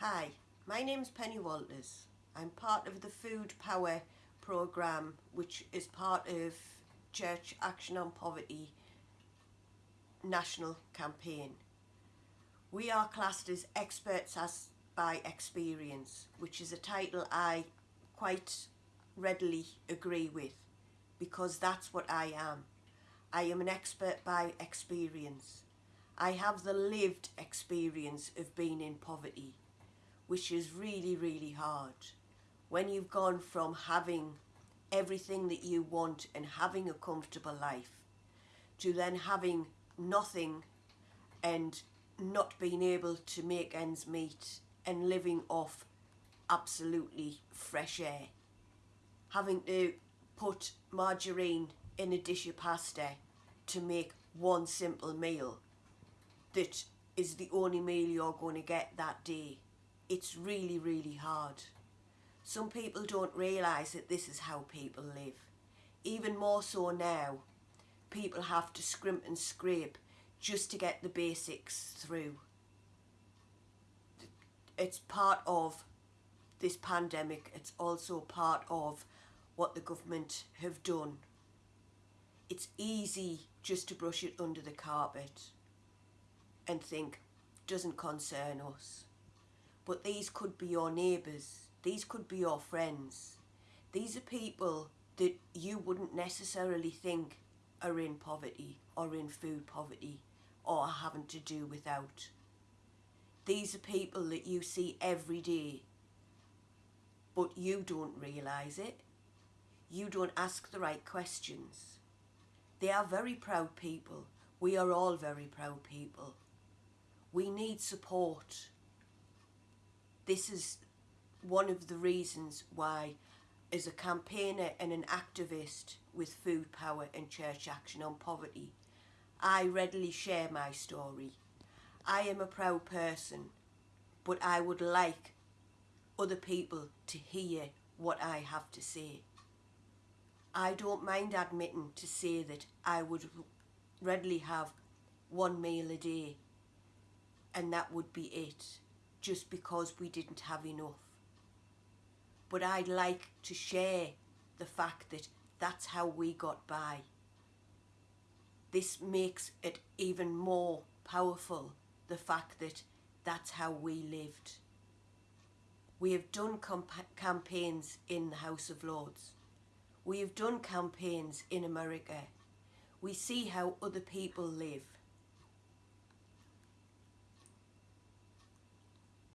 Hi, my name's Penny Walters. I'm part of the Food Power programme which is part of Church Action on Poverty national campaign. We are classed as experts as by experience which is a title I quite readily agree with because that's what I am. I am an expert by experience. I have the lived experience of being in poverty which is really, really hard. When you've gone from having everything that you want and having a comfortable life to then having nothing and not being able to make ends meet and living off absolutely fresh air. Having to put margarine in a dish of pasta to make one simple meal that is the only meal you're going to get that day it's really, really hard. Some people don't realise that this is how people live. Even more so now, people have to scrimp and scrape just to get the basics through. It's part of this pandemic, it's also part of what the government have done. It's easy just to brush it under the carpet and think, doesn't concern us but these could be your neighbours, these could be your friends. These are people that you wouldn't necessarily think are in poverty or in food poverty or are having to do without. These are people that you see every day, but you don't realise it. You don't ask the right questions. They are very proud people. We are all very proud people. We need support this is one of the reasons why as a campaigner and an activist with Food Power and Church Action on Poverty, I readily share my story. I am a proud person, but I would like other people to hear what I have to say. I don't mind admitting to say that I would readily have one meal a day and that would be it just because we didn't have enough. But I'd like to share the fact that that's how we got by. This makes it even more powerful, the fact that that's how we lived. We have done campaigns in the House of Lords. We have done campaigns in America. We see how other people live